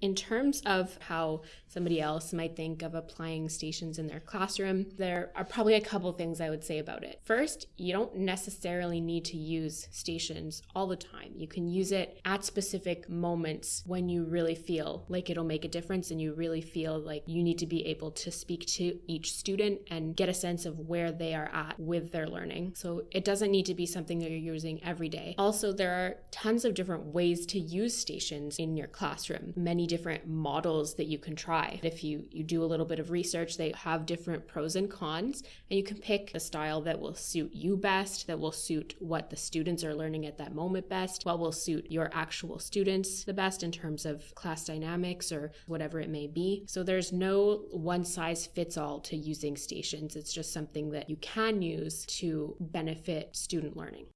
In terms of how somebody else might think of applying stations in their classroom, there are probably a couple things I would say about it. First, you don't necessarily need to use stations all the time. You can use it at specific moments when you really feel like it'll make a difference and you really feel like you need to be able to speak to each student and get a sense of where they are at with their learning. So it doesn't need to be something that you're using every day. Also, there are tons of different ways to use stations in your classroom. Many different models that you can try. If you, you do a little bit of research, they have different pros and cons, and you can pick the style that will suit you best, that will suit what the students are learning at that moment best, what will suit your actual students the best in terms of class dynamics or whatever it may be. So there's no one size fits all to using stations. It's just something that you can use to benefit student learning.